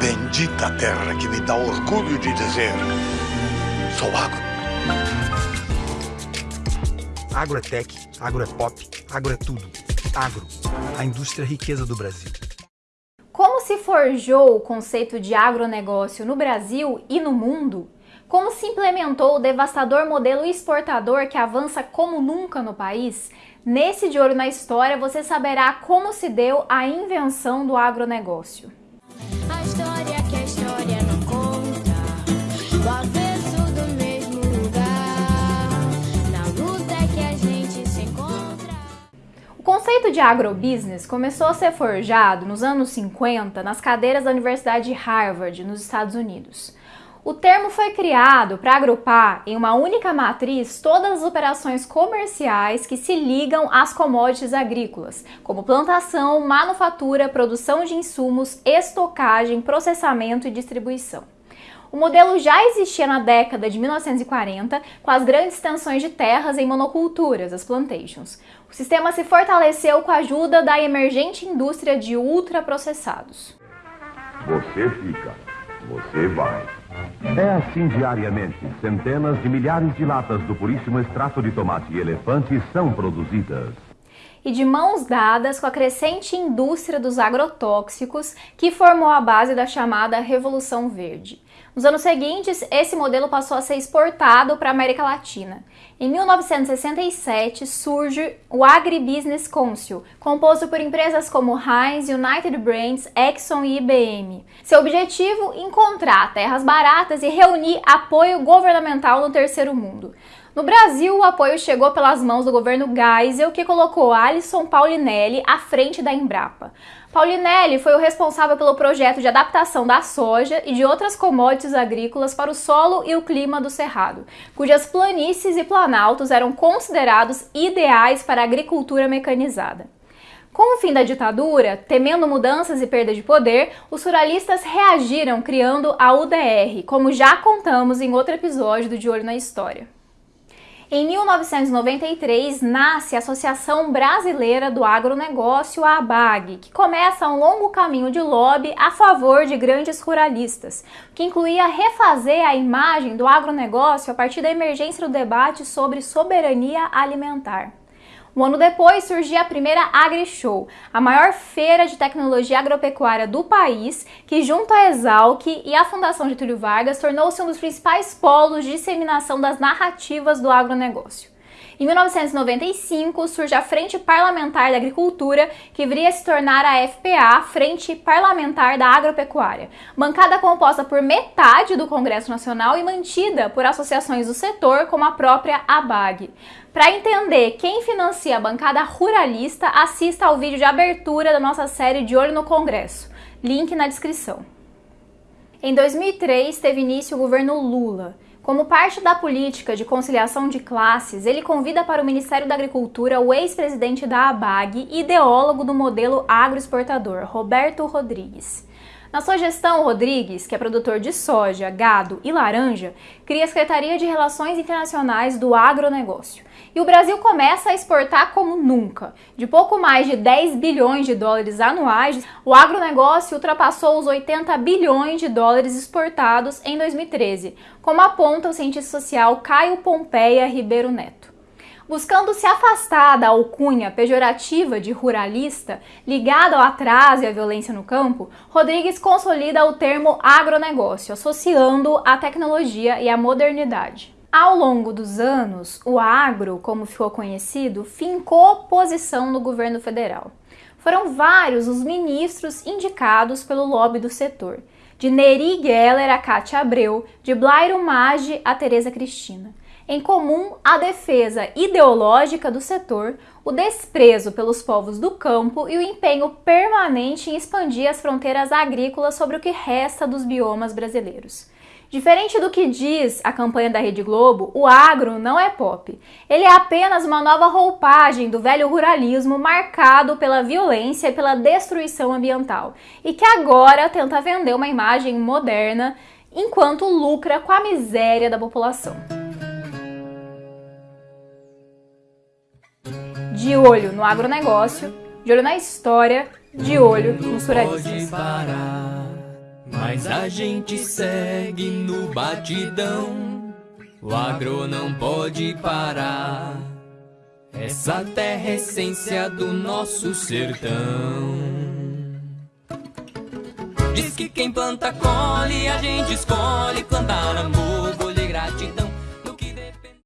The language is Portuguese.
Bendita terra que me dá orgulho de dizer: sou agro. Agro é tech, agro é pop, agro é tudo. Agro, a indústria riqueza do Brasil. Como se forjou o conceito de agronegócio no Brasil e no mundo? Como se implementou o devastador modelo exportador que avança como nunca no país? Nesse De Olho na História você saberá como se deu a invenção do agronegócio. A história que a história não conta, o avesso do mesmo lugar, na luta que a gente se encontra. O conceito de agrobusiness começou a ser forjado nos anos 50 nas cadeiras da Universidade de Harvard, nos Estados Unidos. O termo foi criado para agrupar em uma única matriz todas as operações comerciais que se ligam às commodities agrícolas, como plantação, manufatura, produção de insumos, estocagem, processamento e distribuição. O modelo já existia na década de 1940, com as grandes extensões de terras em monoculturas, as plantations. O sistema se fortaleceu com a ajuda da emergente indústria de ultraprocessados. Você fica, você vai. É assim diariamente. Centenas de milhares de latas do puríssimo extrato de tomate e elefante são produzidas. E de mãos dadas com a crescente indústria dos agrotóxicos que formou a base da chamada Revolução Verde. Nos anos seguintes, esse modelo passou a ser exportado para a América Latina. Em 1967, surge o Agribusiness Council, composto por empresas como Heinz, United Brands, Exxon e IBM. Seu objetivo, encontrar terras baratas e reunir apoio governamental no terceiro mundo. No Brasil, o apoio chegou pelas mãos do governo Geisel, que colocou Alisson Paulinelli à frente da Embrapa. Paulinelli foi o responsável pelo projeto de adaptação da soja e de outras commodities agrícolas para o solo e o clima do Cerrado, cujas planícies e planaltos eram considerados ideais para a agricultura mecanizada. Com o fim da ditadura, temendo mudanças e perda de poder, os ruralistas reagiram criando a UDR, como já contamos em outro episódio do De Olho na História. Em 1993, nasce a Associação Brasileira do Agronegócio, a ABAG, que começa um longo caminho de lobby a favor de grandes ruralistas, que incluía refazer a imagem do agronegócio a partir da emergência do debate sobre soberania alimentar. Um ano depois surgia a primeira AgriShow, a maior feira de tecnologia agropecuária do país, que junto à Exalc e à Fundação Getúlio Vargas tornou-se um dos principais polos de disseminação das narrativas do agronegócio. Em 1995, surge a Frente Parlamentar da Agricultura, que viria a se tornar a FPA, Frente Parlamentar da Agropecuária, bancada composta por metade do Congresso Nacional e mantida por associações do setor, como a própria ABAG. Para entender quem financia a bancada ruralista, assista ao vídeo de abertura da nossa série De Olho no Congresso. Link na descrição. Em 2003, teve início o governo Lula. Como parte da política de conciliação de classes, ele convida para o Ministério da Agricultura o ex-presidente da ABAG e ideólogo do modelo agroexportador, Roberto Rodrigues. Na sua gestão, Rodrigues, que é produtor de soja, gado e laranja, cria a Secretaria de Relações Internacionais do Agronegócio. E o Brasil começa a exportar como nunca. De pouco mais de 10 bilhões de dólares anuais, o agronegócio ultrapassou os 80 bilhões de dólares exportados em 2013, como aponta o cientista social Caio Pompeia Ribeiro Neto. Buscando se afastar da alcunha pejorativa de ruralista, ligada ao atraso e à violência no campo, Rodrigues consolida o termo agronegócio, associando a tecnologia e a modernidade. Ao longo dos anos, o agro, como ficou conhecido, fincou posição no governo federal. Foram vários os ministros indicados pelo lobby do setor, de Neri Geller a Cátia Abreu, de Blairo Maggi a Tereza Cristina em comum a defesa ideológica do setor, o desprezo pelos povos do campo e o empenho permanente em expandir as fronteiras agrícolas sobre o que resta dos biomas brasileiros. Diferente do que diz a campanha da Rede Globo, o agro não é pop. Ele é apenas uma nova roupagem do velho ruralismo marcado pela violência e pela destruição ambiental, e que agora tenta vender uma imagem moderna enquanto lucra com a miséria da população. De olho no agronegócio, de olho na história, de olho nos ruralistas. Mas a gente segue no batidão. O agro não pode parar. Essa terra é essência do nosso sertão. Diz que quem planta colhe, a gente escolhe plantar amor.